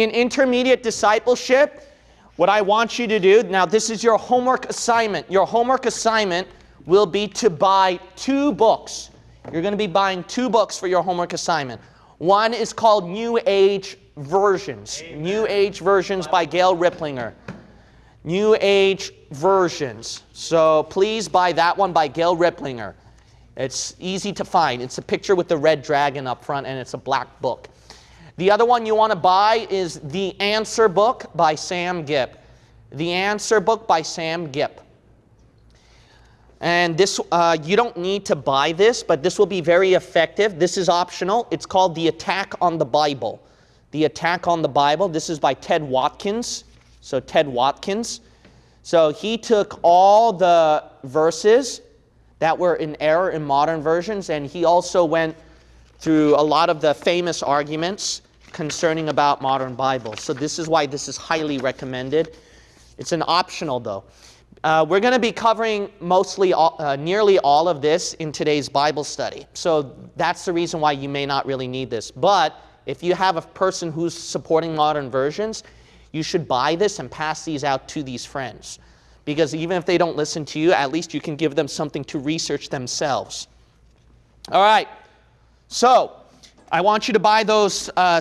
in intermediate discipleship, what I want you to do, now this is your homework assignment. Your homework assignment will be to buy two books. You're going to be buying two books for your homework assignment. One is called New Age Versions. Amen. New Age Versions by Gail Riplinger. New Age Versions. So please buy that one by Gail Riplinger. It's easy to find. It's a picture with the red dragon up front, and it's a black book. The other one you want to buy is The Answer Book by Sam Gipp. The Answer Book by Sam Gipp. And this, uh, you don't need to buy this, but this will be very effective. This is optional. It's called The Attack on the Bible. The Attack on the Bible. This is by Ted Watkins. So Ted Watkins. So he took all the verses that were in error in modern versions, and he also went through a lot of the famous arguments concerning about modern Bibles. So this is why this is highly recommended. It's an optional though. Uh, we're going to be covering mostly, all, uh, nearly all of this in today's Bible study. So that's the reason why you may not really need this. But if you have a person who's supporting modern versions, you should buy this and pass these out to these friends. Because even if they don't listen to you, at least you can give them something to research themselves. All right. So I want you to buy those uh,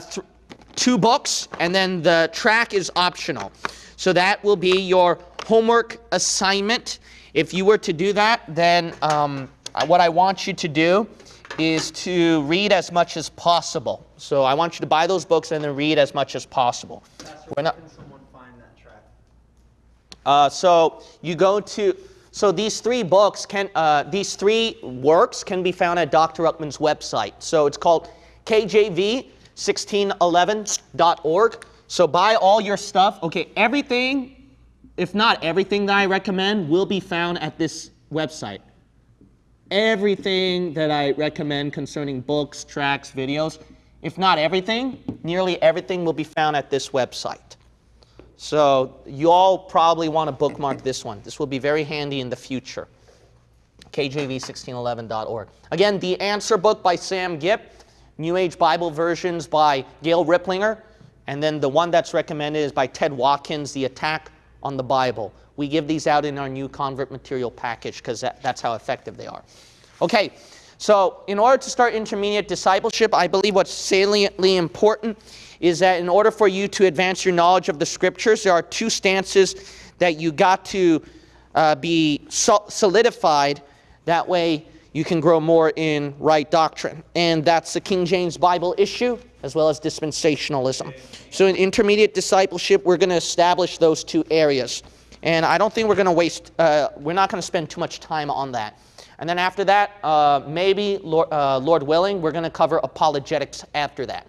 two books, and then the track is optional. So that will be your homework assignment. If you were to do that, then um, what I want you to do is to read as much as possible. So I want you to buy those books and then read as much as possible. We're not, can someone find that track? Uh, so you go to, so these three books can, uh, these three works can be found at Dr. Ruckman's website. So it's called KJV1611.org. So buy all your stuff. Okay, everything, if not everything that I recommend, will be found at this website everything that I recommend concerning books, tracks, videos. If not everything, nearly everything will be found at this website. So you all probably want to bookmark this one. This will be very handy in the future. KJV1611.org. Again, The Answer Book by Sam Gipp, New Age Bible Versions by Gail Riplinger, and then the one that's recommended is by Ted Watkins, The Attack on the Bible. We give these out in our new convert material package because that, that's how effective they are. Okay, so in order to start intermediate discipleship, I believe what's saliently important is that in order for you to advance your knowledge of the scriptures, there are two stances that you got to uh, be solidified. That way you can grow more in right doctrine. And that's the King James Bible issue as well as dispensationalism. So in intermediate discipleship, we're going to establish those two areas. And I don't think we're going to waste, uh, we're not going to spend too much time on that. And then after that, uh, maybe, Lord, uh, Lord willing, we're going to cover apologetics after that.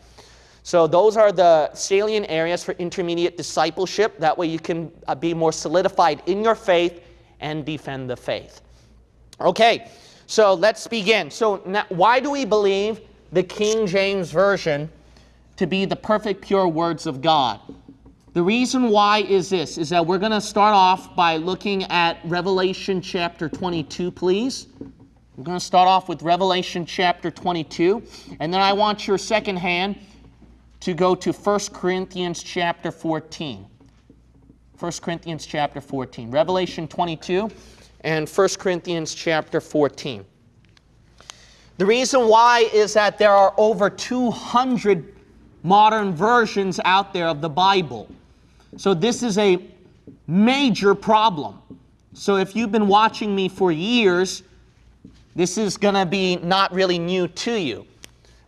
So those are the salient areas for intermediate discipleship. That way you can uh, be more solidified in your faith and defend the faith. Okay, so let's begin. So now, why do we believe the King James Version to be the perfect, pure words of God? The reason why is this, is that we're going to start off by looking at Revelation chapter 22, please. We're going to start off with Revelation chapter 22, and then I want your second hand to go to 1 Corinthians chapter 14. 1 Corinthians chapter 14. Revelation 22 and 1 Corinthians chapter 14. The reason why is that there are over 200 modern versions out there of the Bible. So this is a major problem. So if you've been watching me for years, this is going to be not really new to you.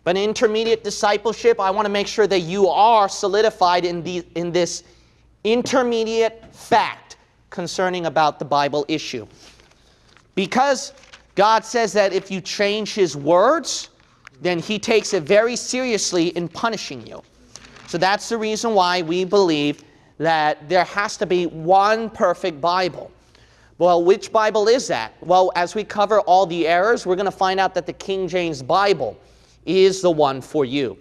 But in intermediate discipleship, I want to make sure that you are solidified in, the, in this intermediate fact concerning about the Bible issue. Because God says that if you change his words, then he takes it very seriously in punishing you. So that's the reason why we believe that there has to be one perfect Bible. Well, which Bible is that? Well, as we cover all the errors, we're going to find out that the King James Bible is the one for you.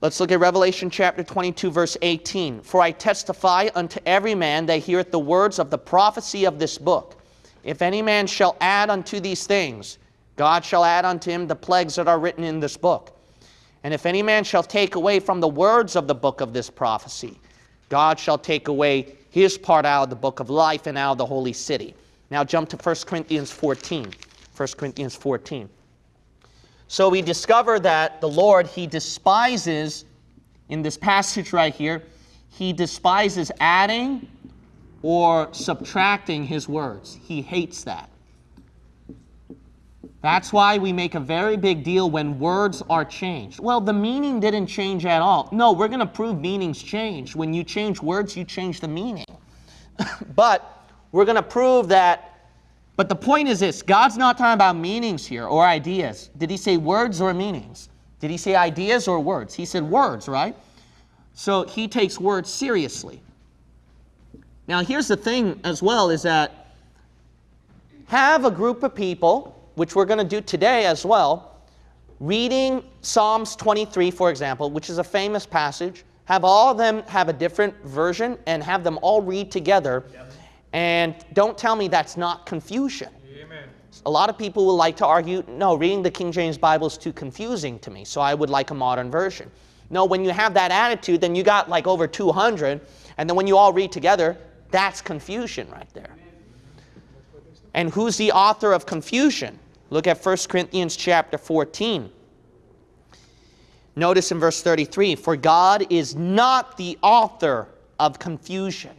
Let's look at Revelation chapter 22, verse 18. For I testify unto every man that heareth the words of the prophecy of this book. If any man shall add unto these things, God shall add unto him the plagues that are written in this book. And if any man shall take away from the words of the book of this prophecy, God shall take away his part out of the book of life and out of the holy city. Now jump to 1 Corinthians 14. 1 Corinthians 14. So we discover that the Lord, he despises, in this passage right here, he despises adding or subtracting his words. He hates that. That's why we make a very big deal when words are changed. Well, the meaning didn't change at all. No, we're going to prove meanings change. When you change words, you change the meaning. but we're going to prove that. But the point is this God's not talking about meanings here or ideas. Did he say words or meanings? Did he say ideas or words? He said words, right? So he takes words seriously. Now, here's the thing as well is that have a group of people which we're going to do today as well, reading Psalms 23, for example, which is a famous passage, have all of them have a different version and have them all read together. Yep. And don't tell me that's not confusion. Amen. A lot of people will like to argue, no, reading the King James Bible is too confusing to me, so I would like a modern version. No, when you have that attitude, then you got like over 200, and then when you all read together, that's confusion right there. And who's the author of confusion? Look at 1 Corinthians chapter 14. Notice in verse 33 For God is not the author of confusion.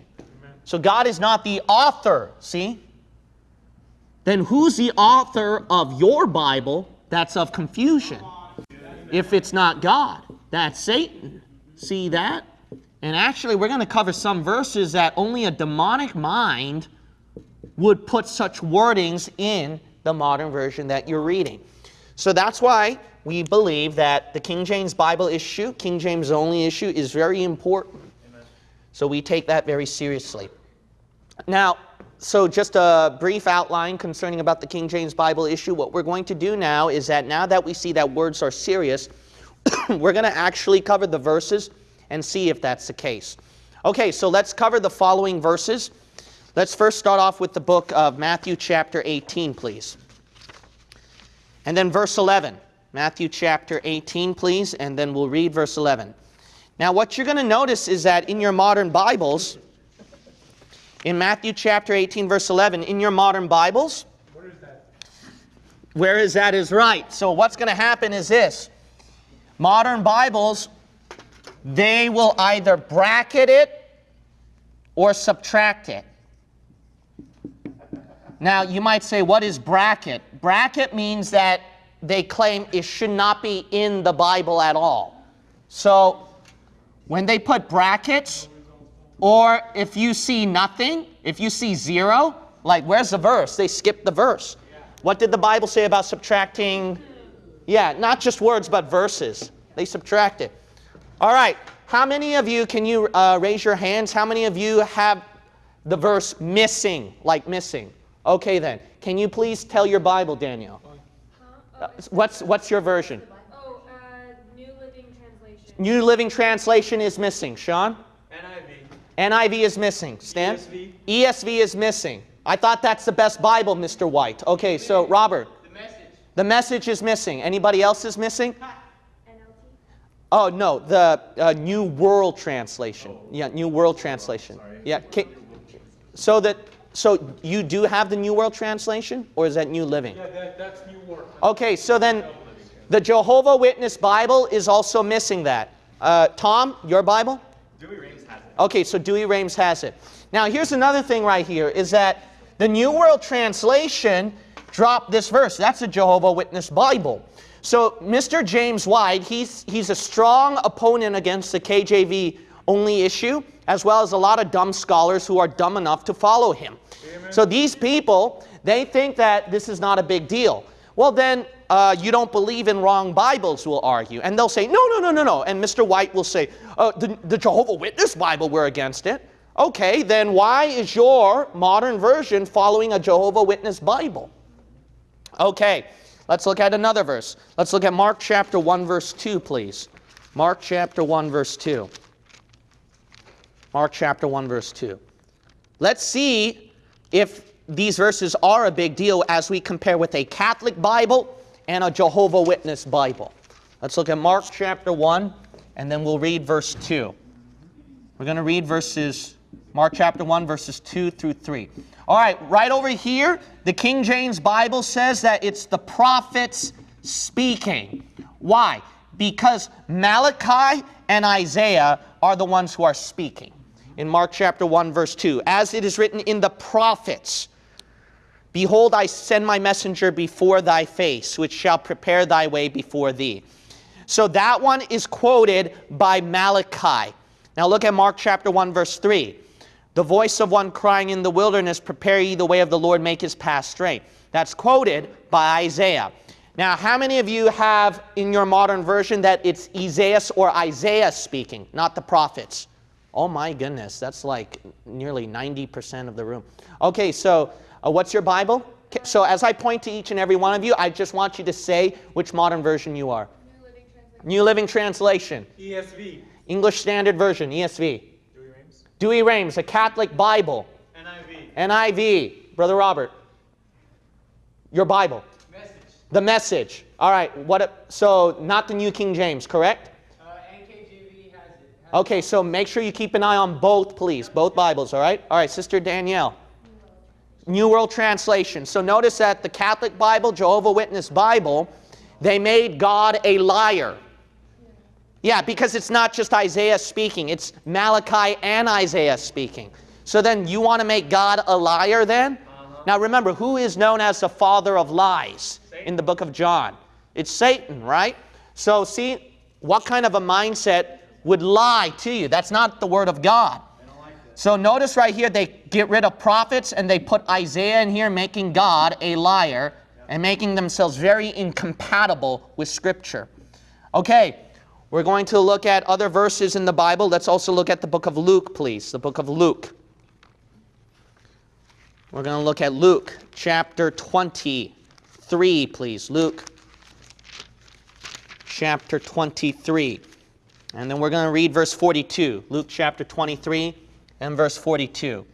So God is not the author, see? Then who's the author of your Bible that's of confusion? If it's not God, that's Satan. See that? And actually, we're going to cover some verses that only a demonic mind would put such wordings in the modern version that you're reading. So that's why we believe that the King James Bible issue, King James only issue, is very important. Amen. So we take that very seriously. Now, so just a brief outline concerning about the King James Bible issue. What we're going to do now is that now that we see that words are serious, we're going to actually cover the verses and see if that's the case. Okay, so let's cover the following verses. Let's first start off with the book of Matthew chapter 18, please. And then verse 11. Matthew chapter 18, please, and then we'll read verse 11. Now, what you're going to notice is that in your modern Bibles, in Matthew chapter 18, verse 11, in your modern Bibles, where is that? Where is that is right. So, what's going to happen is this modern Bibles, they will either bracket it or subtract it. Now, you might say, what is bracket? Bracket means that they claim it should not be in the Bible at all. So, when they put brackets, or if you see nothing, if you see zero, like where's the verse? They skip the verse. What did the Bible say about subtracting? Yeah, not just words, but verses. They subtract it. All right, how many of you, can you uh, raise your hands? How many of you have the verse missing, like missing? Okay then. Can you please tell your Bible, Daniel? Huh? Oh, what's, what's your version? Oh, uh, New Living Translation. New Living Translation is missing. Sean? NIV. NIV is missing. Stan? ESV. ESV is missing. I thought that's the best Bible, Mr. White. Okay, so Robert. The message. The message is missing. Anybody else is missing? Oh, no, the uh, New World Translation. Yeah, New World Translation. Yeah, so that so you do have the New World Translation, or is that New Living? Yeah, that, that's New World. Okay, so then the Jehovah Witness Bible is also missing that. Uh, Tom, your Bible? Douay-Rheims has it. Okay, so Douay-Rheims has it. Now, here's another thing right here, is that the New World Translation dropped this verse. That's a Jehovah Witness Bible. So Mr. James White, he's, he's a strong opponent against the KJV only issue, as well as a lot of dumb scholars who are dumb enough to follow him. So these people, they think that this is not a big deal. Well, then uh, you don't believe in wrong Bibles, will argue. And they'll say, no, no, no, no, no. And Mr. White will say, uh, the, the Jehovah Witness Bible, we're against it. Okay, then why is your modern version following a Jehovah Witness Bible? Okay, let's look at another verse. Let's look at Mark chapter 1, verse 2, please. Mark chapter 1, verse 2. Mark chapter 1, verse 2. Let's see if these verses are a big deal as we compare with a Catholic Bible and a Jehovah Witness Bible. Let's look at Mark chapter 1, and then we'll read verse 2. We're going to read verses, Mark chapter 1, verses 2 through 3. All right, right over here, the King James Bible says that it's the prophets speaking. Why? Because Malachi and Isaiah are the ones who are speaking. In Mark chapter 1, verse 2, as it is written in the prophets, Behold, I send my messenger before thy face, which shall prepare thy way before thee. So that one is quoted by Malachi. Now look at Mark chapter 1, verse 3. The voice of one crying in the wilderness, Prepare ye the way of the Lord, make his path straight. That's quoted by Isaiah. Now, how many of you have in your modern version that it's Isaiah or Isaiah speaking, not the prophets? Oh my goodness, that's like nearly 90% of the room. Okay, so uh, what's your Bible? So as I point to each and every one of you, I just want you to say which modern version you are. New Living Translation. New Living Translation, ESV. English Standard Version, ESV. Douay-Rheims. A Catholic Bible, NIV. NIV. Brother Robert, your Bible. Message. The message. All right. What? So not the New King James, correct? Uh, NKJV has it. Okay. So make sure you keep an eye on both, please. Both Bibles. All right. All right, Sister Danielle. New World Translation. So notice that the Catholic Bible, Jehovah Witness Bible, they made God a liar. Yeah, because it's not just Isaiah speaking, it's Malachi and Isaiah speaking. So then you want to make God a liar then? Now remember, who is known as the father of lies in the book of John? It's Satan, right? So see, what kind of a mindset would lie to you? That's not the word of God. So notice right here, they get rid of prophets and they put Isaiah in here, making God a liar and making themselves very incompatible with Scripture. Okay, we're going to look at other verses in the Bible. Let's also look at the book of Luke, please. The book of Luke. We're going to look at Luke chapter 23, please. Luke chapter 23. And then we're going to read verse 42. Luke chapter 23 and verse 42.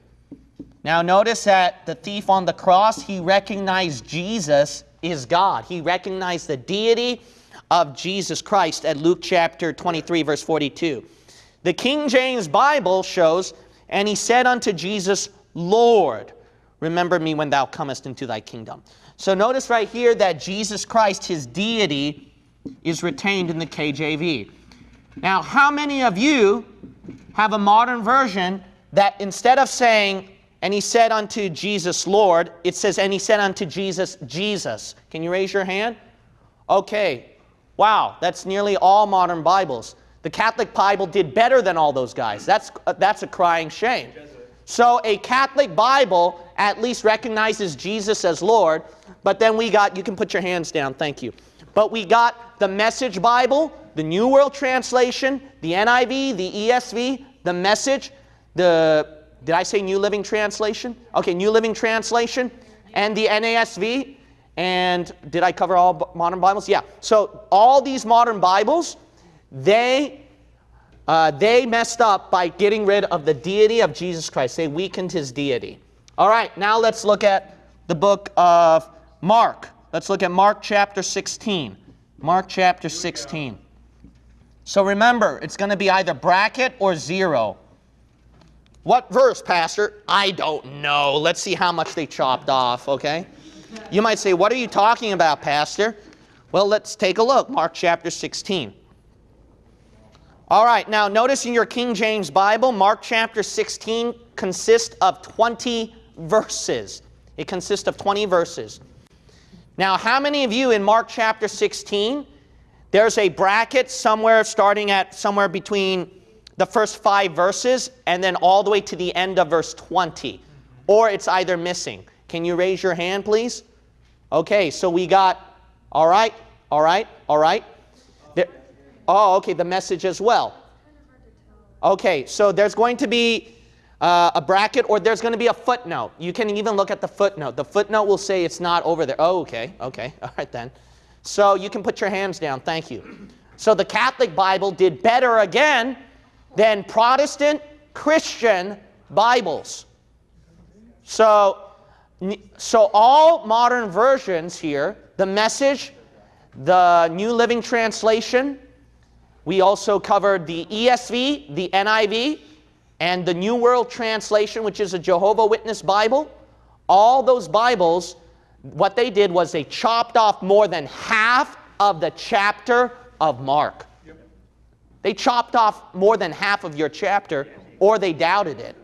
Now notice that the thief on the cross, he recognized Jesus is God. He recognized the deity of Jesus Christ at Luke chapter 23 verse 42. The King James Bible shows, and he said unto Jesus, Lord, remember me when thou comest into thy kingdom. So notice right here that Jesus Christ, his deity, is retained in the KJV. Now, how many of you have a modern version that instead of saying, and he said unto Jesus, Lord, it says, and he said unto Jesus, Jesus. Can you raise your hand? Okay. Wow, that's nearly all modern Bibles. The Catholic Bible did better than all those guys. That's, uh, that's a crying shame. So a Catholic Bible at least recognizes Jesus as Lord, but then we got, you can put your hands down, thank you. But we got the Message Bible, the New World Translation, the NIV, the ESV, the Message, the, did I say New Living Translation? Okay, New Living Translation, and the NASV. And did I cover all modern Bibles? Yeah. So all these modern Bibles, they uh, they messed up by getting rid of the deity of Jesus Christ. They weakened his deity. All right, now let's look at the book of Mark. Let's look at Mark chapter 16. Mark chapter 16. So remember, it's going to be either bracket or zero. What verse, Pastor? I don't know. Let's see how much they chopped off, okay? You might say, What are you talking about, Pastor? Well, let's take a look. Mark chapter 16. All right, now notice in your King James Bible, Mark chapter 16 consists of 20 verses. It consists of 20 verses. Now, how many of you in Mark chapter 16, there's a bracket somewhere starting at somewhere between the first five verses and then all the way to the end of verse 20? Or it's either missing. Can you raise your hand, please? Okay, so we got, all right, all right, all right. There, oh, okay, the message as well. Okay, so there's going to be uh, a bracket or there's going to be a footnote. You can even look at the footnote. The footnote will say it's not over there. Oh, okay, okay, all right then. So you can put your hands down. Thank you. So the Catholic Bible did better again than Protestant Christian Bibles. So, so all modern versions here, the message, the New Living Translation. We also covered the ESV, the NIV, and the New World Translation, which is a Jehovah Witness Bible. All those Bibles, what they did was they chopped off more than half of the chapter of Mark. They chopped off more than half of your chapter, or they doubted it.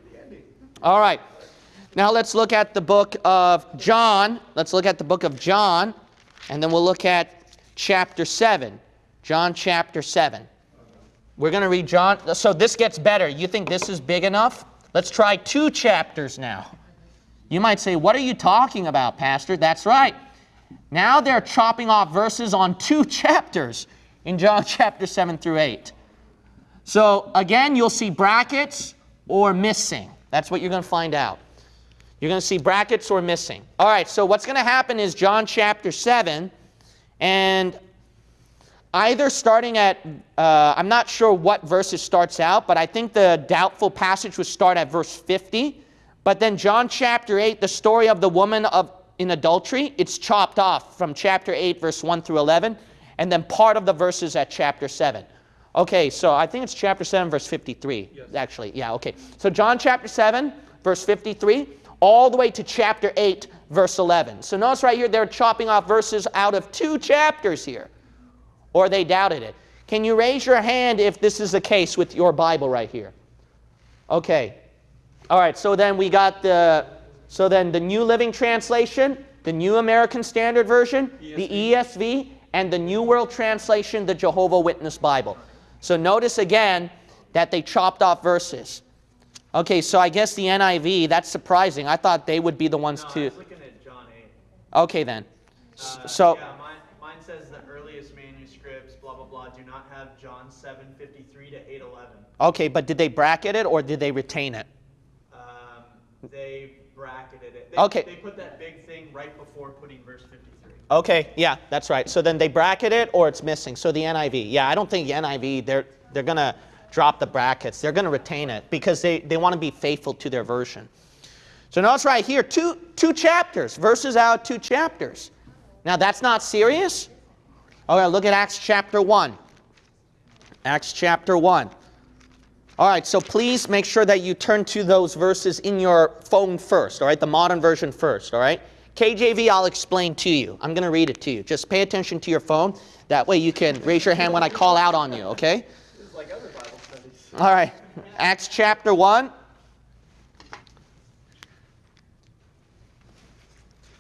All right. Now let's look at the book of John. Let's look at the book of John, and then we'll look at chapter 7. John chapter 7. We're going to read John. So this gets better. You think this is big enough? Let's try two chapters now. You might say, What are you talking about, Pastor? That's right. Now they're chopping off verses on two chapters in John chapter 7 through 8. So again, you'll see brackets or missing. That's what you're going to find out. You're going to see brackets or missing. All right, so what's going to happen is John chapter 7, and either starting at, uh, I'm not sure what verse it starts out, but I think the doubtful passage would start at verse 50. But then John chapter 8, the story of the woman of, in adultery, it's chopped off from chapter 8, verse 1 through 11, and then part of the verses at chapter 7. Okay, so I think it's chapter 7, verse 53, yes. actually. Yeah, okay. So John chapter 7, verse 53, all the way to chapter 8, verse 11. So notice right here, they're chopping off verses out of two chapters here, or they doubted it. Can you raise your hand if this is the case with your Bible right here? Okay. All right, so then we got the, so then the New Living Translation, the New American Standard Version, ESV. the ESV, and the New World Translation, the Jehovah Witness Bible. So notice again that they chopped off verses. Okay, so I guess the NIV, that's surprising. I thought they would be the ones no, to. I was looking at John 8. Okay, then. Uh, so. Yeah, mine, mine says the earliest manuscripts, blah, blah, blah, do not have John 7 53 to 8 11. Okay, but did they bracket it or did they retain it? Um, they bracketed it. They, okay. They put that big thing right before putting verse 53. Okay, yeah, that's right. So then they bracket it or it's missing. So the NIV. Yeah, I don't think the NIV, they're, they're going to drop the brackets. They're going to retain it because they, they want to be faithful to their version. So notice right here, two, two chapters, verses out, two chapters. Now that's not serious? All right, look at Acts chapter 1. Acts chapter 1. All right, so please make sure that you turn to those verses in your phone first, all right, the modern version first, all right? KJV, I'll explain to you. I'm going to read it to you. Just pay attention to your phone. That way you can raise your hand when I call out on you, okay? Like. All right. Acts chapter 1.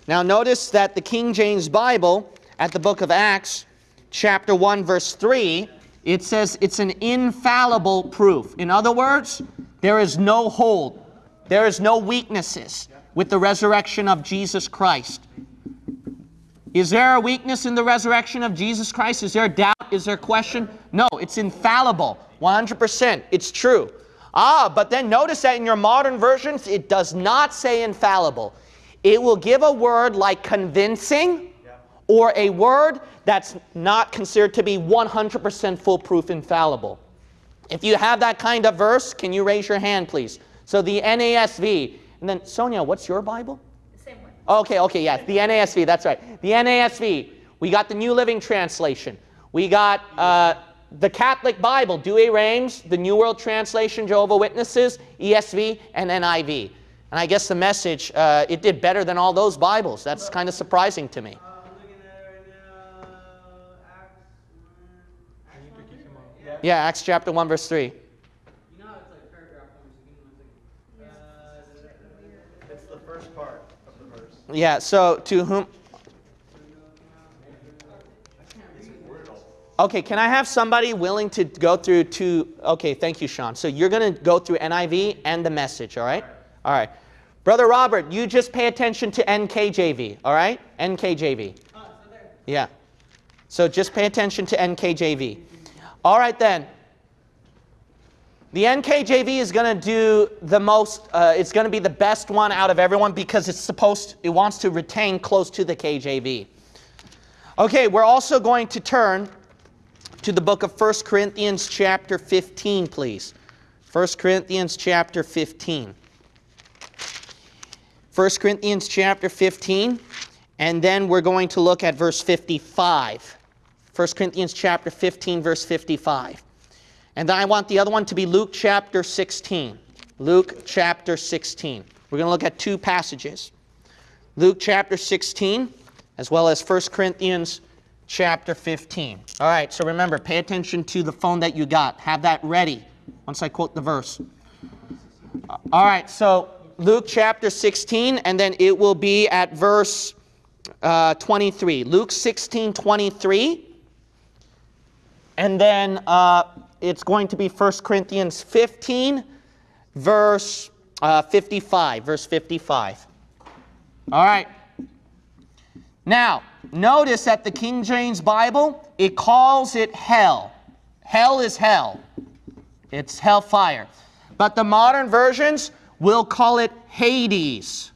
Now notice that the King James Bible at the book of Acts, chapter 1, verse 3, it says it's an infallible proof. In other words, there is no hold, there is no weaknesses with the resurrection of Jesus Christ. Is there a weakness in the resurrection of Jesus Christ? Is there a doubt? Is there a question? No, it's infallible. 100%. It's true. Ah, but then notice that in your modern versions, it does not say infallible. It will give a word like convincing or a word that's not considered to be 100% foolproof infallible. If you have that kind of verse, can you raise your hand, please? So the NASV, and then, Sonia, what's your Bible? Same one. Okay, okay, yes, the NASV, that's right. The NASV, we got the New Living Translation. We got uh, the Catholic Bible, Douay-Rheims, the New World Translation, Jehovah Witnesses, ESV, and NIV. And I guess the message, uh, it did better than all those Bibles. That's kind of surprising to me. Yeah, Acts chapter 1, verse 3. Yeah, so to whom? Okay, can I have somebody willing to go through to, Okay, thank you, Sean. So you're going to go through NIV and the message, all right? All right. Brother Robert, you just pay attention to NKJV, all right? NKJV. Oh, yeah. So just pay attention to NKJV. All right, then. The NKJV is going to do the most, uh, it's going to be the best one out of everyone because it's supposed, it wants to retain close to the KJV. Okay, we're also going to turn to the book of 1 Corinthians chapter 15, please. 1 Corinthians chapter 15. 1 Corinthians chapter 15, and then we're going to look at verse 55. 1 Corinthians chapter 15, verse 55. And then I want the other one to be Luke chapter 16. Luke chapter 16. We're going to look at two passages. Luke chapter 16, as well as 1 Corinthians chapter 15. All right, so remember, pay attention to the phone that you got. Have that ready once I quote the verse. All right, so Luke chapter 16, and then it will be at verse uh, 23. Luke 16, 23. And then uh, it's going to be 1 Corinthians 15, verse uh, 55. Verse 55. All right. Now, notice that the King James Bible, it calls it hell. Hell is hell. It's hellfire. But the modern versions will call it Hades.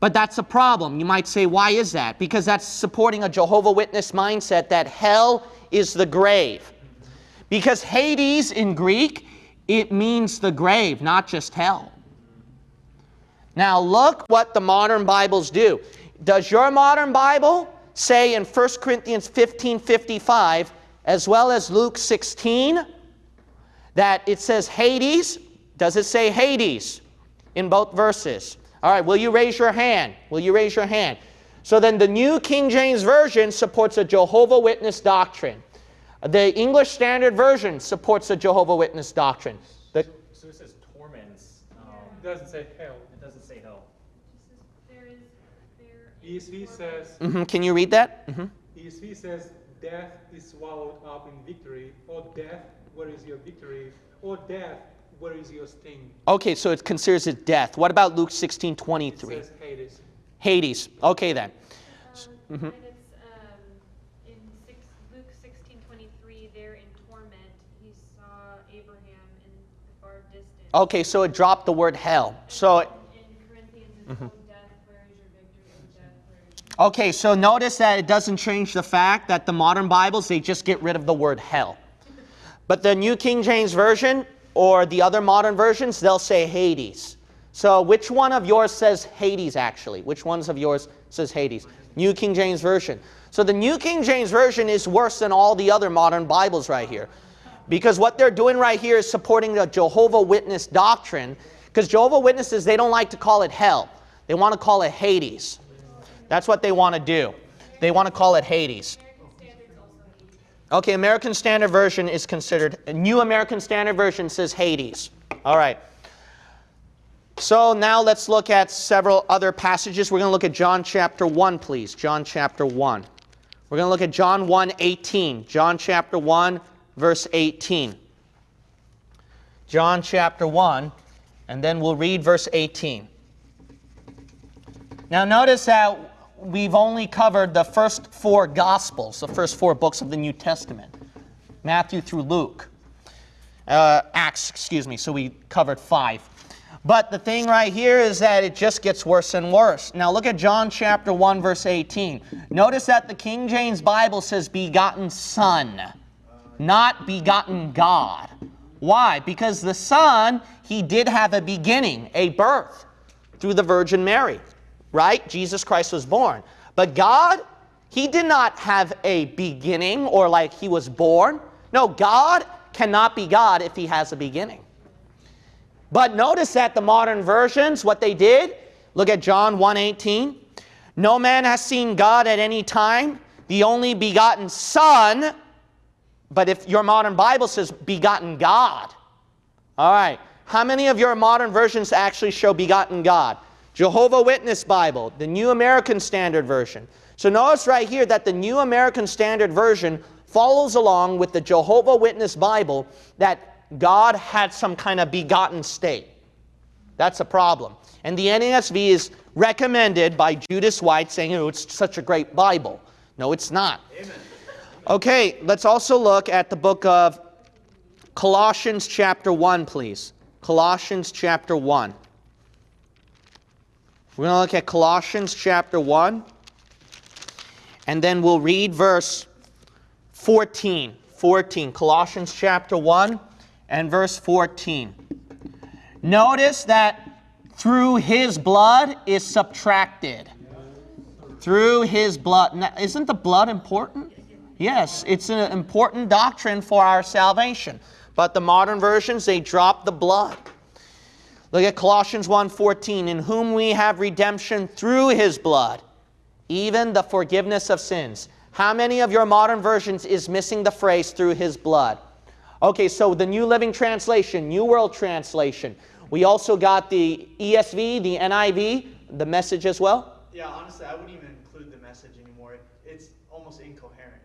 But that's a problem. You might say, why is that? Because that's supporting a Jehovah Witness mindset that hell is the grave. Because Hades in Greek, it means the grave, not just hell. Now look what the modern Bibles do. Does your modern Bible say in 1 Corinthians 15, 55, as well as Luke 16, that it says Hades? Does it say Hades in both verses? All right, will you raise your hand? Will you raise your hand? So then the New King James Version supports a Jehovah Witness doctrine. The English Standard Version supports the Jehovah Witness doctrine. The, So it says torments. Um, It doesn't say hell. it doesn't say hell. There is, there is. ESV says, Mhm, Can you read that? Mhm. ESV says, death is swallowed up in victory. O death, where is your victory? O death, where is your sting? Okay, so it considers it death. What about Luke 16, It 23? says Hades. Hades. Okay then. Um, And it's, um, in six, Luke sixteen twenty-three, there in torment, he saw Abraham in the far distance. Okay, so it dropped the word hell. So, your okay, so notice that it doesn't change the fact that the modern Bibles, they just get rid of the word hell. But the New King James Version or the other modern versions, they'll say Hades. So which one of yours says Hades actually? Which ones of yours says Hades? New King James Version. So the New King James Version is worse than all the other modern Bibles right here. Because what they're doing right here is supporting the Jehovah Witness doctrine. Because Jehovah Witnesses, they don't like to call it hell. They want to call it Hades. That's what they want to do. They want to call it Hades. Okay, American Standard Version is considered, a New American Standard Version says Hades. All right. So now let's look at several other passages. We're going to look at John chapter 1, please. John chapter 1. We're going to look at John 1, 18. John chapter 1, verse 18. John chapter 1, and then we'll read verse 18. Now notice that we've only covered the first four Gospels, the first four books of the New Testament Matthew through Luke. Uh, Acts, excuse me, so we covered five. But the thing right here is that it just gets worse and worse. Now look at John chapter 1, verse 18. Notice that the King James Bible says begotten Son, not begotten God. Why? Because the Son, he did have a beginning, a birth through the Virgin Mary, right? Jesus Christ was born. But God, he did not have a beginning or like he was born. No, God cannot be God if he has a beginning. But notice that the modern versions, what they did, look at John 1:18. No man has seen God at any time, the only begotten Son. But if your modern Bible says begotten God, all right, how many of your modern versions actually show begotten God? Jehovah Witness Bible, the New American Standard Version. So notice right here that the New American Standard Version follows along with the Jehovah Witness Bible that God had some kind of begotten state. That's a problem. And the NASV is recommended by Judas White saying, oh, it's such a great Bible. No, it's not. Amen. Okay, let's also look at the book of Colossians chapter 1, please. Colossians chapter 1. We're going to look at Colossians chapter 1, and then we'll read verse 14. 14. Colossians chapter 1 and verse 14. Notice that through his blood is subtracted. Through his blood. Now, isn't the blood important? Yes, it's an important doctrine for our salvation. But the modern versions, they drop the blood. Look at Colossians 1:14, in whom we have redemption through his blood, even the forgiveness of sins. How many of your modern versions is missing the phrase through his blood? Okay, so the New Living Translation, New World Translation. We also got the ESV, the NIV, the message as well. Yeah, honestly, I wouldn't even include the message anymore. It's almost incoherent.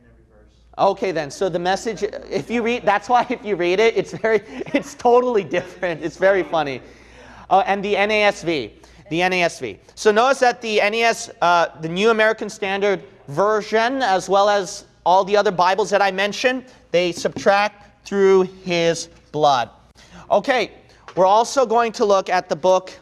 Okay then, so the message, if you read, that's why if you read it, it's very, it's totally different. It's very funny. Oh, and the NASV, the NASV. So notice that the NAS, uh, the New American Standard Version, as well as all the other Bibles that I mentioned, they subtract through his blood. Okay, we're also going to look at the book.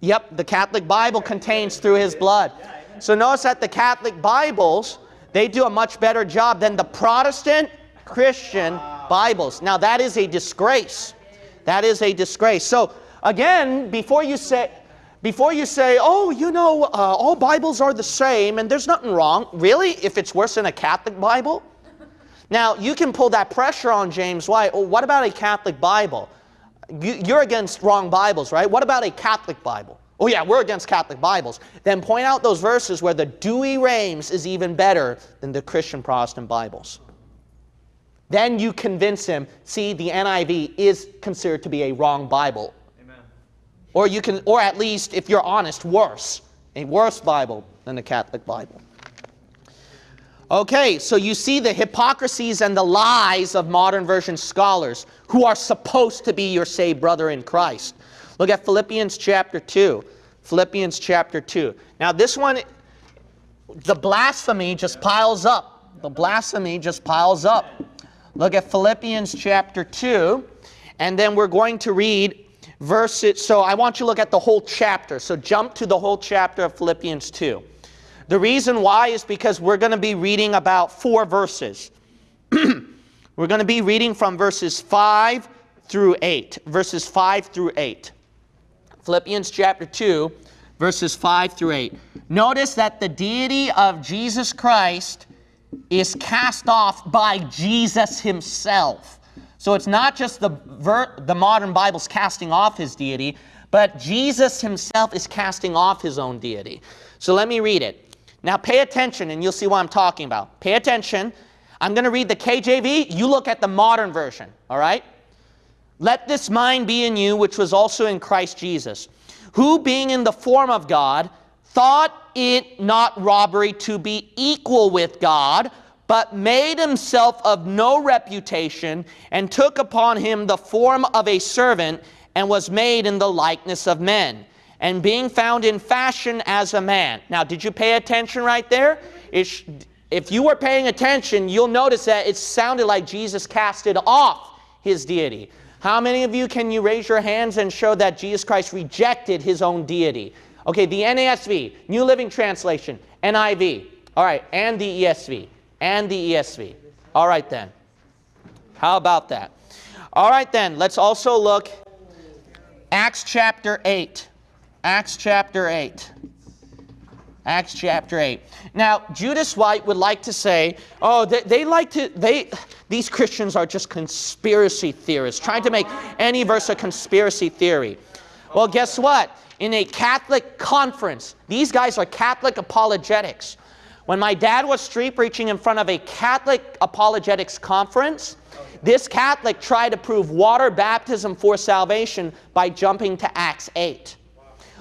Yep, the Catholic Bible contains through his blood. So notice that the Catholic Bibles, they do a much better job than the Protestant Christian Bibles. Now that is a disgrace. That is a disgrace. So again, before you say before you say, "Oh, you know, uh, all Bibles are the same and there's nothing wrong." Really? If it's worse than a Catholic Bible? Now, you can pull that pressure on James White. Oh, what about a Catholic Bible? You, you're against wrong Bibles, right? What about a Catholic Bible? Oh, yeah, we're against Catholic Bibles. Then point out those verses where the Douay-Rheims is even better than the Christian Protestant Bibles. Then you convince him, see, the NIV is considered to be a wrong Bible. Amen. Or you can, or at least, if you're honest, worse. A worse Bible than the Catholic Bible. Okay, so you see the hypocrisies and the lies of modern version scholars who are supposed to be your saved brother in Christ. Look at Philippians chapter 2. Philippians chapter 2. Now, this one, the blasphemy just piles up. The blasphemy just piles up. Look at Philippians chapter 2, and then we're going to read verses. So I want you to look at the whole chapter. So jump to the whole chapter of Philippians 2. The reason why is because we're going to be reading about four verses. we're going to be reading from verses 5 through 8. Verses 5 through 8. Philippians chapter 2, verses 5 through 8. Notice that the deity of Jesus Christ is cast off by Jesus himself. So it's not just the, the modern Bible's casting off his deity, but Jesus himself is casting off his own deity. So let me read it. Now pay attention and you'll see what I'm talking about. Pay attention. I'm going to read the KJV. You look at the modern version, all right? Let this mind be in you, which was also in Christ Jesus, who being in the form of God, thought it not robbery to be equal with God, but made himself of no reputation, and took upon him the form of a servant, and was made in the likeness of men and being found in fashion as a man. Now, did you pay attention right there? If you were paying attention, you'll notice that it sounded like Jesus casted off his deity. How many of you can you raise your hands and show that Jesus Christ rejected his own deity? Okay, the NASV, New Living Translation, NIV, all right, and the ESV, and the ESV. All right then. How about that? All right then, let's also look Acts chapter 8. Acts chapter 8. Acts chapter 8. Now, Judas White would like to say, oh, they, they, like to, they, these Christians are just conspiracy theorists, trying to make any verse a conspiracy theory. Well, guess what? In a Catholic conference, these guys are Catholic apologetics. When my dad was street preaching in front of a Catholic apologetics conference, this Catholic tried to prove water baptism for salvation by jumping to Acts 8.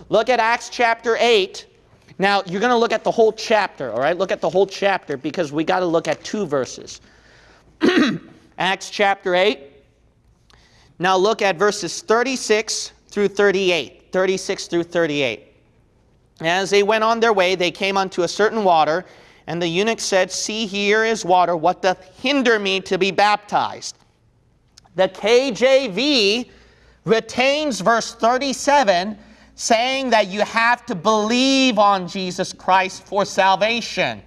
Look at Acts chapter 8. Now, you're going to look at the whole chapter, all right? Look at the whole chapter because we got to look at two verses. Acts chapter 8. Now, look at verses 36 through 38. 36 through 38. As they went on their way, they came unto a certain water, and the eunuch said, See, here is water. What doth hinder me to be baptized? The KJV retains verse 37 saying that you have to believe on Jesus Christ for salvation.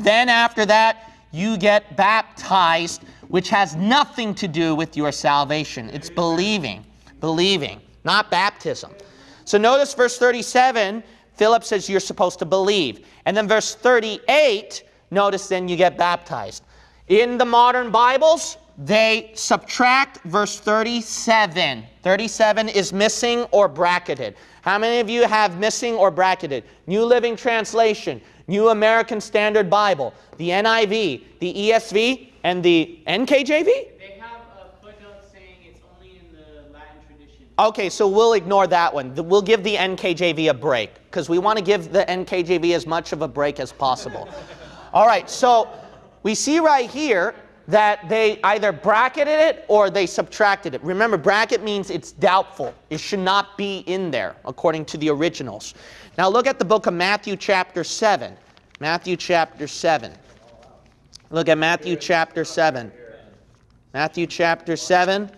Then after that, you get baptized, which has nothing to do with your salvation. It's believing, believing, not baptism. So notice verse 37, Philip says you're supposed to believe. And then verse 38, notice then you get baptized. In the modern Bibles, they subtract verse 37. 37 is missing or bracketed. How many of you have missing or bracketed? New Living Translation, New American Standard Bible, the NIV, the ESV, and the NKJV? They have a footnote saying it's only in the Latin tradition. Okay, so we'll ignore that one. We'll give the NKJV a break because we want to give the NKJV as much of a break as possible. All right, so we see right here that they either bracketed it or they subtracted it. Remember, bracket means it's doubtful. It should not be in there according to the originals. Now look at the book of Matthew chapter 7. Matthew chapter 7. Look at Matthew chapter 7. Matthew chapter 7.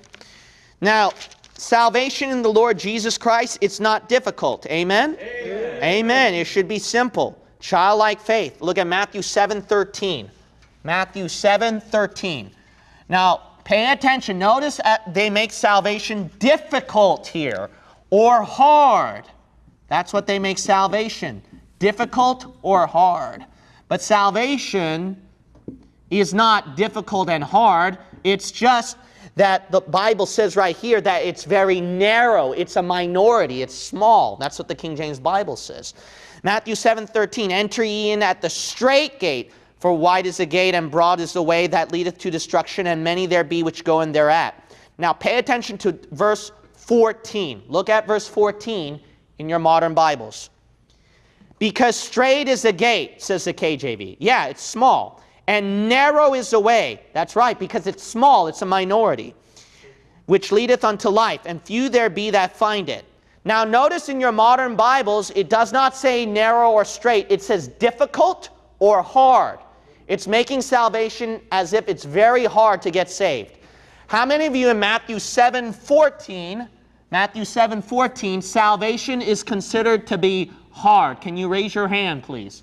Now, salvation in the Lord Jesus Christ, it's not difficult. Amen? Amen. Amen. It should be simple. Childlike faith. Look at Matthew 7 13. Matthew 7 13. Now, pay attention. Notice they make salvation difficult here or hard. That's what they make salvation difficult or hard. But salvation is not difficult and hard. It's just that the Bible says right here that it's very narrow. It's a minority. It's small. That's what the King James Bible says. Matthew 7 13, enter ye in at the strait gate, for wide is the gate and broad is the way that leadeth to destruction, and many there be which go in thereat. Now pay attention to verse 14. Look at verse 14 in your modern Bibles. Because strait is the gate, says the KJV. Yeah, it's small. And narrow is the way. That's right, because it's small, it's a minority. Which leadeth unto life, and few there be that find it. Now, notice in your modern Bibles, it does not say narrow or strait, it says difficult or hard. It's making salvation as if it's very hard to get saved. How many of you in Matthew 7 14, Matthew 7 14, salvation is considered to be hard? Can you raise your hand, please?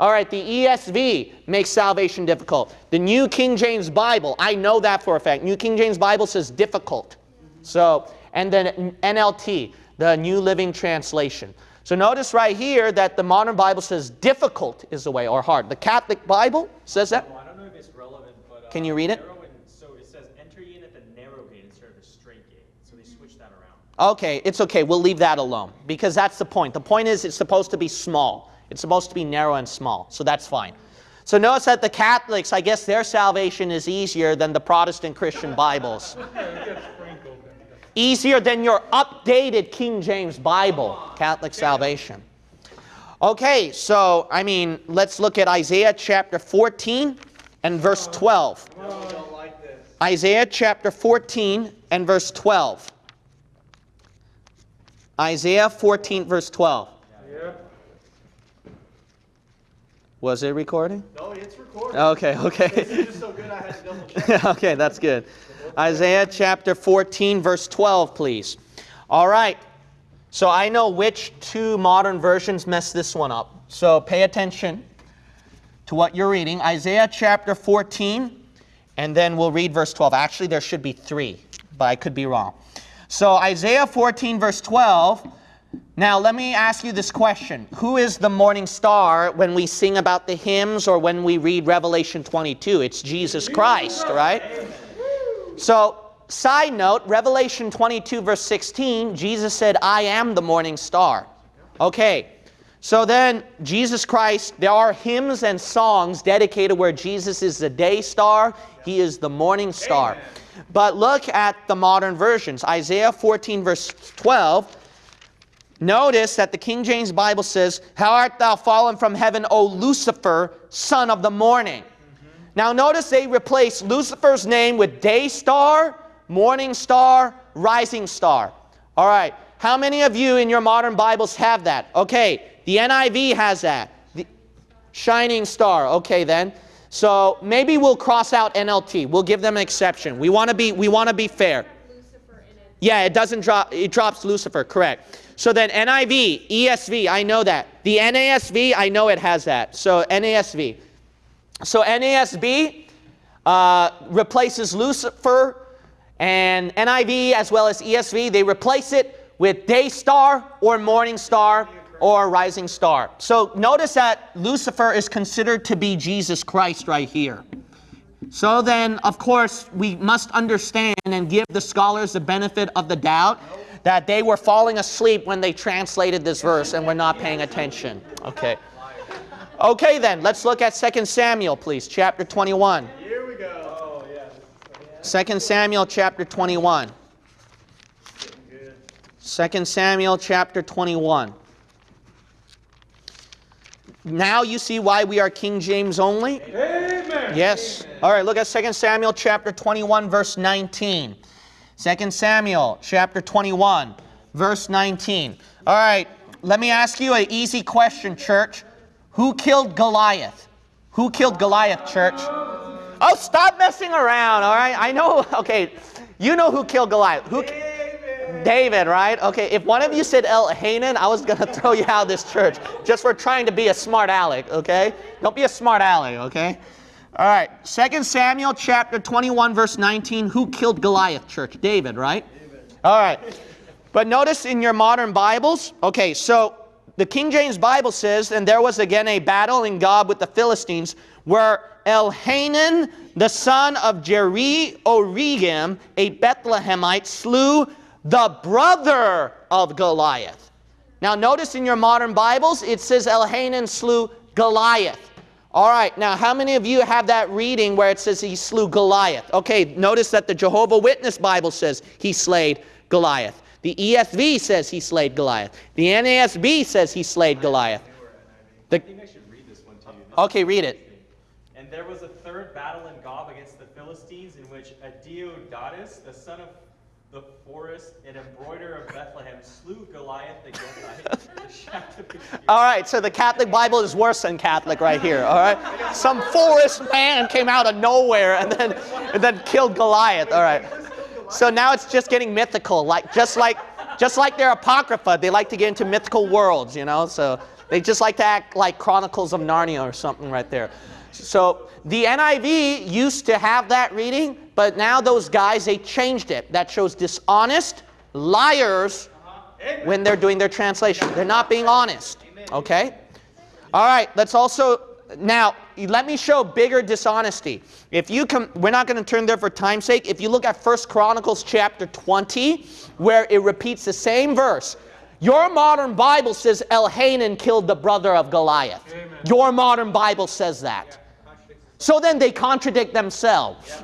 All right, the ESV makes salvation difficult. The New King James Bible, I know that for a fact. New King James Bible says difficult. So, and then NLT, the New Living Translation. So notice right here that the modern Bible says difficult is the way, or hard. The Catholic Bible says that. Well, I don't know if it's relevant, but. Can uh, you read it? and- So it says, enter in at the narrow gate instead of the straight gate. So they switched that around. Okay, it's okay. We'll leave that alone because that's the point. The point is it's supposed to be small. It's supposed to be narrow and small. So that's fine. So notice that the Catholics, I guess their salvation is easier than the Protestant Christian Bibles. Easier than your updated King James Bible, Catholic salvation. Okay, so I mean, let's look at Isaiah chapter 14 and verse 12. don't like. Isaiah chapter 14 and verse 12. Isaiah 14, verse 12. Yep. Was it recording? No, it's recording. Okay, okay. so good I had to double check. okay, that's good. Isaiah chapter 14, verse 12, please. All right. So I know which two modern versions mess this one up. So pay attention to what you're reading. Isaiah chapter 14, and then we'll read verse 12. Actually, there should be three, but I could be wrong. So Isaiah 14, verse 12. Now, let me ask you this question Who is the morning star when we sing about the hymns or when we read Revelation 22? It's Jesus Christ, right? So, side note Revelation 22, verse 16, Jesus said, I am the morning star. Okay, so then Jesus Christ, there are hymns and songs dedicated where Jesus is the day star, he is the morning star. But look at the modern versions. Isaiah 14, verse 12. Notice that the King James Bible says, How art thou fallen from heaven, O Lucifer, son of the morning? Mm-hmm. Now notice they replace Lucifer's name with day star, morning star, rising star. All right. How many of you in your modern Bibles have that? Okay. The NIV has that. The shining star. Okay then. So maybe we'll cross out NLT. We'll give them an exception. We want to be we want to be fair. It. Yeah, it doesn't drop, it drops Lucifer, correct. So then NIV, ESV, I know that. The NASV, I know it has that. So NASV. So NASB uh, replaces Lucifer and NIV as well as ESV, they replace it with day star or morning star or rising star. So notice that Lucifer is considered to be Jesus Christ right here. So then, of course, we must understand and give the scholars the benefit of the doubt that they were falling asleep when they translated this verse and were not paying attention. Okay. Okay, then, let's look at 2 Samuel, please, chapter 21. Here we go. Oh, yeah. 2 Samuel chapter 21. Good. 2 Samuel chapter 21. Now you see why we are King James only? Amen. Yes. All right, look at 2 Samuel chapter 21, verse 19. 2 Samuel chapter 21, verse 19. All right, let me ask you an easy question, church. Who killed Goliath? Who killed Goliath, church? Oh, stop messing around, all right? I know, okay, you know who killed Goliath. Who, David, right? Okay, if one of you said Elhanan, I was going to throw you out of this church just for trying to be a smart aleck, okay? Don't be a smart aleck, okay? All right, 2 Samuel chapter 21, verse 19. Who killed Goliath, church? David, right? All right. But notice in your modern Bibles, okay, so the King James Bible says, and there was again a battle in Gob with the Philistines, where Elhanan, the son of Jaareoregim, a Bethlehemite, slew the brother of Goliath. Now notice in your modern Bibles, it says Elhanan slew Goliath. All right, now how many of you have that reading where it says he slew Goliath? Okay, notice that the Jehovah Witness Bible says he slayed Goliath. The ESV says he slayed Goliath. The NASB says he slayed Goliath. I think I should read this one to you. This Okay, read it. And there was a third battle in Gob against the Philistines, in which Adeodatus, the son of the forest, an embroiderer of Bethlehem, slew Goliath the Gethite, the shaft of All right, so the Catholic Bible is worse than Catholic right here. All right, some forest man came out of nowhere and then and then killed Goliath. All right, so now it's just getting mythical, like just like just like their apocrypha, they like to get into mythical worlds, you know. So they just like to act like Chronicles of Narnia or something right there. So the NIV used to have that reading, but now those guys they changed it. That shows dishonest liars when they're doing their translation. They're not being honest. Okay? All right, let's also now let me show bigger dishonesty. If you come we're not going to turn there for time's sake. If you look at First Chronicles chapter 20 where it repeats the same verse. Your modern Bible says Elhanan killed the brother of Goliath. Amen. Your modern Bible says that. So then they contradict themselves.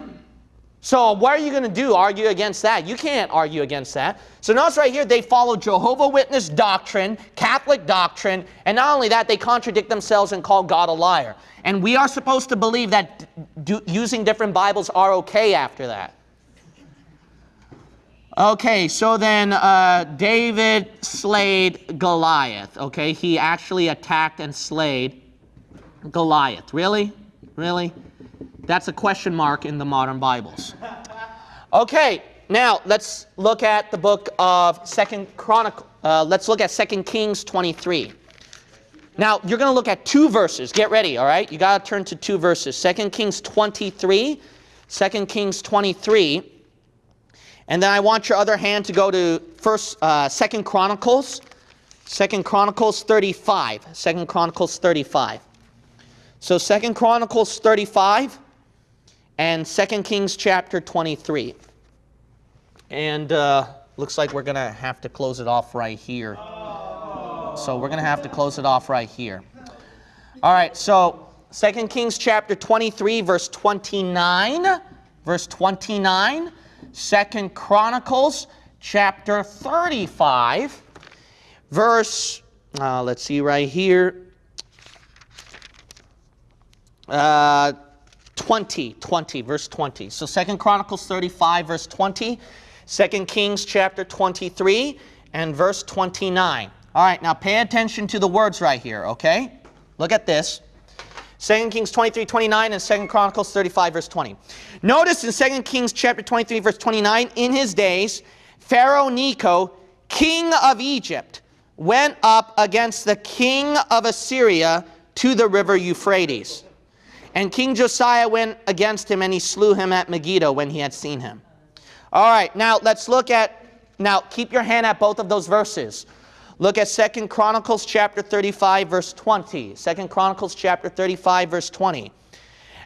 So what are you going to do? Argue against that? You can't argue against that. So notice right here, they follow Jehovah Witness doctrine, Catholic doctrine, and not only that, they contradict themselves and call God a liar. And we are supposed to believe that using different Bibles are okay after that. Okay, so then uh, David slayed Goliath. Okay, he actually attacked and slayed Goliath. Really? Really? That's a question mark in the modern Bibles. Okay, now let's look at the book of Second Chronicle. Uh, let's look at Second Kings 23. Now you're going to look at two verses. Get ready, all right? You got to turn to two verses. Second Kings 23, 2 Kings 23, and then I want your other hand to go to First, uh, Second Chronicles, Second Chronicles 35, Second Chronicles 35. So Second Chronicles 35 and Second Kings chapter 23. And uh, looks like we're going to have to close it off right here. So we're going to have to close it off right here. All right, so Second Kings chapter 23, verse 29. Verse 29. Second Chronicles chapter 35, verse, uh, let's see right here. Uh, 20, 20, verse 20. So Second Chronicles 35, verse 20, 2 Kings chapter 23, and verse 29. All right, now pay attention to the words right here, okay? Look at this. 2 Kings 23, 29, and 2 Chronicles 35, verse 20. Notice in 2 Kings chapter 23, verse 29, in his days, Pharaoh Necho, king of Egypt, went up against the king of Assyria to the river Euphrates. And King Josiah went against him and he slew him at Megiddo when he had seen him. All right, now let's look at, now keep your hand at both of those verses. Look at Second Chronicles chapter 35 verse 20. Second Chronicles chapter 35 verse 20.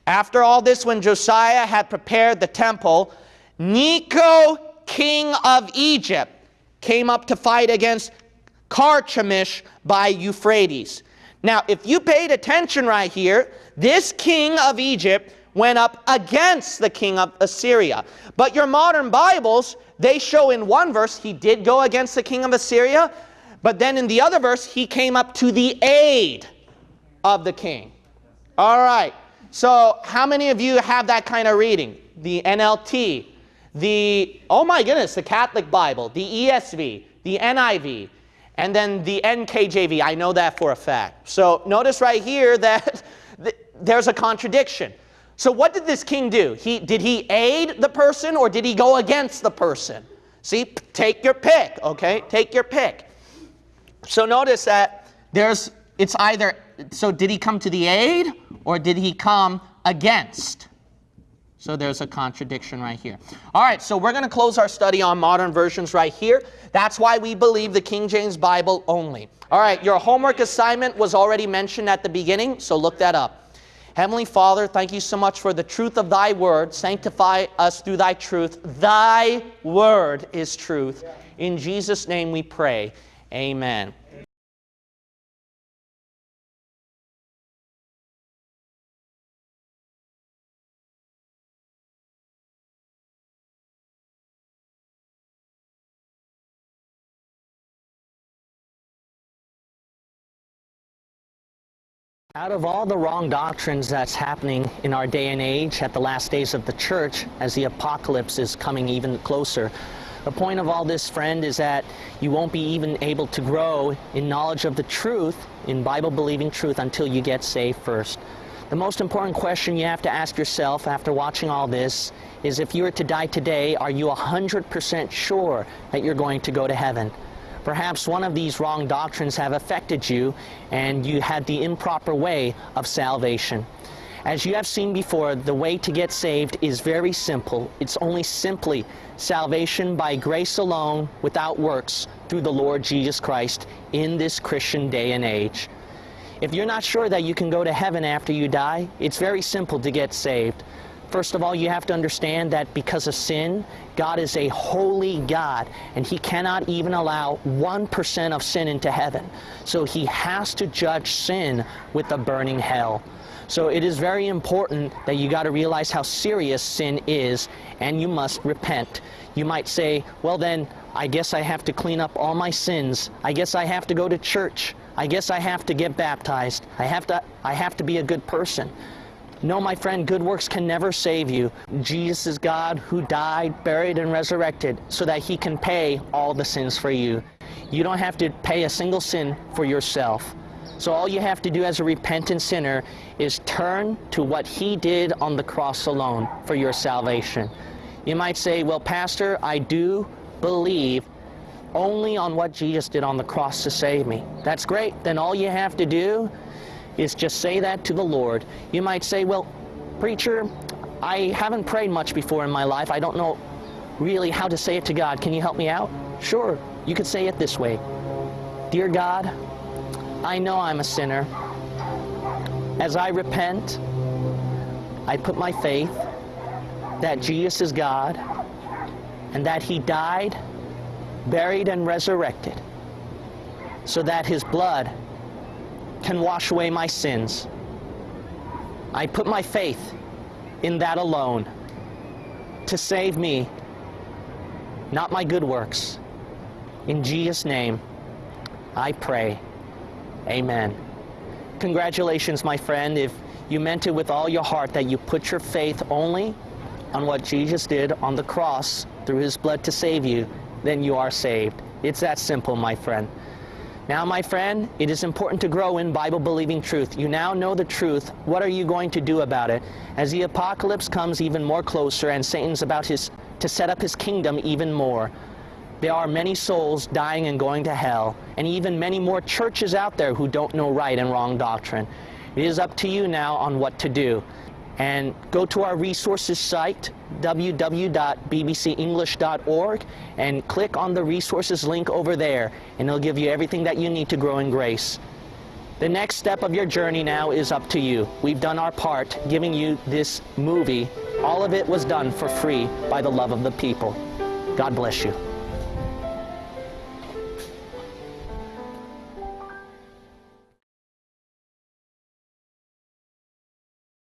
After all this when Josiah had prepared the temple, Necho, king of Egypt, came up to fight against Carchemish by Euphrates. Now, if you paid attention right here, this king of Egypt went up against the king of Assyria. But your modern Bibles, they show in one verse he did go against the king of Assyria, but then in the other verse he came up to the aid of the king. All right. So, how many of you have that kind of reading? The NLT, the, oh my goodness, the Catholic Bible, the ESV, the NIV, and then the NKJV. I know that for a fact. So, notice right here that there's a contradiction. So what did this king do? He, did he aid the person or did he go against the person? See, take your pick, okay? Take your pick. So notice that there's, it's either, so did he come to the aid or did he come against? So there's a contradiction right here. All right, so we're going to close our study on modern versions right here. That's why we believe the King James Bible only. All right, your homework assignment was already mentioned at the beginning, so look that up. Heavenly Father, thank you so much for the truth of thy word. Sanctify us through thy truth. Thy word is truth. In Jesus' name we pray. Amen. Out of all the wrong doctrines that's happening in our day and age at the last days of the church, as the apocalypse is coming even closer, the point of all this, friend, is that you won't be even able to grow in knowledge of the truth, in Bible-believing truth, until you get saved first. The most important question you have to ask yourself after watching all this is if you were to die today, are you 100% sure that you're going to go to heaven? Perhaps one of these wrong doctrines have affected you and you had the improper way of salvation. As you have seen before, the way to get saved is very simple. It's only simply salvation by grace alone, without works, through the Lord Jesus Christ in this Christian day and age. If you're not sure that you can go to heaven after you die, it's very simple to get saved. First of all, you have to understand that because of sin, God is a holy God, and He cannot even allow 1% of sin into heaven. So He has to judge sin with a burning hell. So it is very important that you got to realize how serious sin is, and you must repent. You might say, well then, I guess I have to clean up all my sins. I guess I have to go to church. I guess I have to get baptized. I have to, I have to be a good person. No, my friend, good works can never save you. Jesus is God who died, buried, and resurrected so that he can pay all the sins for you. You don't have to pay a single sin for yourself. So all you have to do as a repentant sinner is turn to what he did on the cross alone for your salvation. You might say, well, Pastor, I do believe only on what Jesus did on the cross to save me. That's great. Then all you have to do is just say that to the Lord. You might say, well, preacher, I haven't prayed much before in my life. I don't know really how to say it to God. Can you help me out? Sure. You could say it this way. Dear God, I know I'm a sinner. As I repent, I put my faith that Jesus is God and that he died, buried, and resurrected so that his blood can wash away my sins. I put my faith in that alone to save me, not my good works. In Jesus' name, I pray. Amen. Congratulations, my friend, if you meant it with all your heart that you put your faith only on what Jesus did on the cross through his blood to save you, then you are saved. It's that simple, my friend. Now, my friend, it is important to grow in Bible-believing truth. You now know the truth. What are you going to do about it? As the apocalypse comes even more closer and Satan's about his, to set up his kingdom even more, there are many souls dying and going to hell, and even many more churches out there who don't know right and wrong doctrine. It is up to you now on what to do. And go to our resources site, www.bbcenglish.org, and click on the resources link over there, and it'll give you everything that you need to grow in grace. The next step of your journey now is up to you. We've done our part giving you this movie. All of it was done for free by the love of the people. God bless you.